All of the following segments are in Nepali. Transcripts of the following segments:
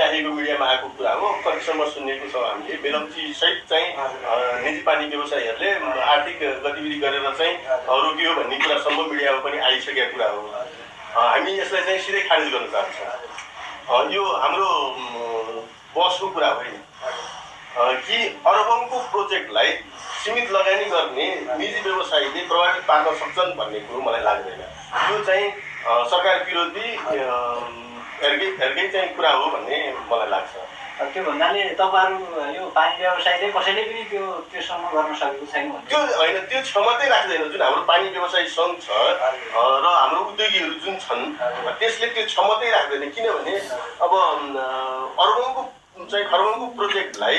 आइराखेको मिडियामा आएको कुरा हो। कतिसम्म सुनेको छौँ हामीले। बेलम्ची सहित चाहिँ निजी पानी व्यवसायीहरूले आर्थिक गतिविधि गरेर चाहिँ रोकियो भन्ने कुरासम्म मिडियामा पनि आइसकेको कुरा हो। हामी यसलाई चाहिँ सिधै खारेज गर्न चाहन्छौँ। यो हाम्रो बसको कुरा होइन। कि अरबौँको प्रोजेक्टलाई सीमित लगानी गर्ने निजी व्यवसायीले प्रभावित पार्न सक्छन् भन्ने कुरो मलाई लाग्दैन। यो चाहिँ सरकार विरोधी अ, हेर्कै हेर्कै चाहिँ कुरा हो भन्ने मलाई लाग्छ। त्यो भन्नाले तपाईँहरू यो पानी व्यवसायले कसैले पनि त्यो त्योसम्म गर्न सकेको छैन त्यो होइन त्यो क्षमतै राख्दैन जुन हाम्रो पानी व्यवसायी सङ्घ छ र हाम्रो उद्योगीहरू जुन छन् त्यसले त्यो क्षमतै राख्दैन। किनभने अब अर्बौँको चाहिँ खर्बौँको प्रोजेक्टलाई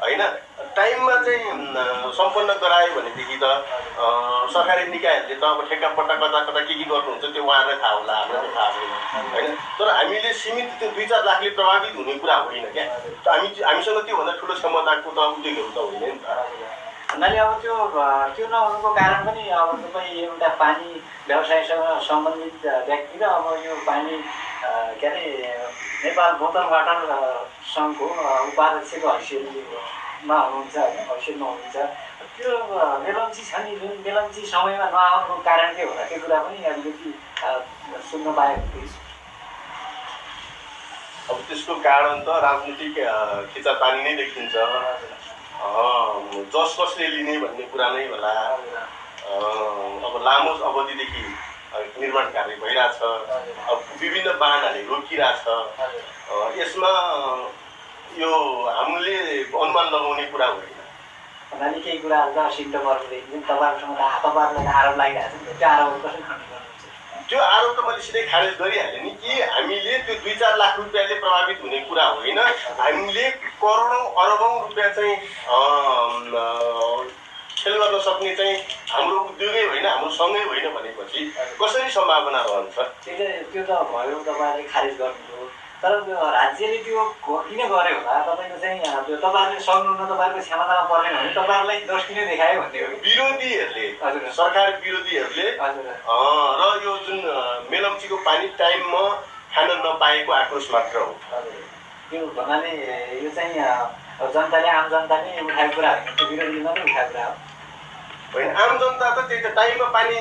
होइन टाइममा चाहिँ सम्पन्न गरायो भनेदेखि त सरकारी निकायहरूले त अब ठेक्कापट्टा कता कता के के गर्नुहुन्छ त्यो उहाँहरूलाई थाहा होला हामीलाई थाहा छैन। होइन? तर हामीले सीमित त्यो दुई चार लाखले प्रभावित हुने कुरा होइन क्या। हामी हामीसँग त्योभन्दा ठुलो क्षमताको त उद्योगहरू त होइन नि त। भन्नाले अब त्यो त्यो नहुनुको कारण पनि अब तपाईँ एउटा पानी व्यवसायसँग सम्बन्धित व्यक्ति र अब यो पानी के अरे नेपाल बोतल वाटर सङ्घको उपाध्यक्षको हैसियतमा हुनुहुन्छ होइन हैसियतमा हुनुहुन्छ त्यो अ, बेलम्ची छ नि जुन बेलम्ची समयमा नआउनुको कारण के होला त्यो कुरा पनि अलिकति सुन्न पाएको अब त्यसको कारण त राजनीतिक खिचातानी नै देखिन्छ। जस कसले लिने भन्ने कुरा नै होला। अब लामो अवधिदेखि निर्माण कार्य भइरहेछ। अब विभिन्न वाहनहरूले रोकिरहेछ। यसमा यो हामीले अनुमान लगाउने कुरा होइन भन्नाले केही कुराहरू त सिम्टमहरू देखिन्छ तपाईँहरूसँग त तपाईँहरूलाई त आरोप लागिरहेको छ नि त त्यो आरोपहरू कसरी खण्डन गर्नुहुन्छ? त्यो आरोप त मैले सिधै खारेज गरिहालेँ नि कि हामीले त्यो दुई चार लाख रुपियाँले प्रभावित हुने कुरा होइन। हामीले करोडौँ अरबौँ रुपियाँ चाहिँ खेल गर्न सक्ने चाहिँ हाम्रो उद्योगै होइन हाम्रो सँगै होइन भनेपछि कसरी सम्भावना रहन्छ? त्यो त भयो तपाईँहरूले खारेज गर्नुभयो। तर राज्यले त्यो किन गर्यो होला। तपाईँको चाहिँ त्यो तपाईँहरूले सक्नुहुन्न तपाईँहरूको क्षमतामा पर्ने भने तपाईँहरूलाई दोष किन देखायो भन्ने हो विरोधीहरूले हजुर। सरकार विरोधीहरूले हजुर। र यो जुन मेलम्चीको पानी टाइममा खान नपाएको आक्रोश मात्र हो। हजुर। त्यो भन्नाले यो चाहिँ जनताले आम जनताले उठाएको कुरा होइन त्यो विरोधीले मात्रै उठाएको कुरा हो। होइन आम जनता त त्यही त टाइममा पानी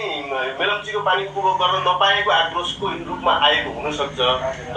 मेलम्चीको पानी उपभोग गर्न नपाएको आक्रोशको रूपमा आएको हुनसक्छ।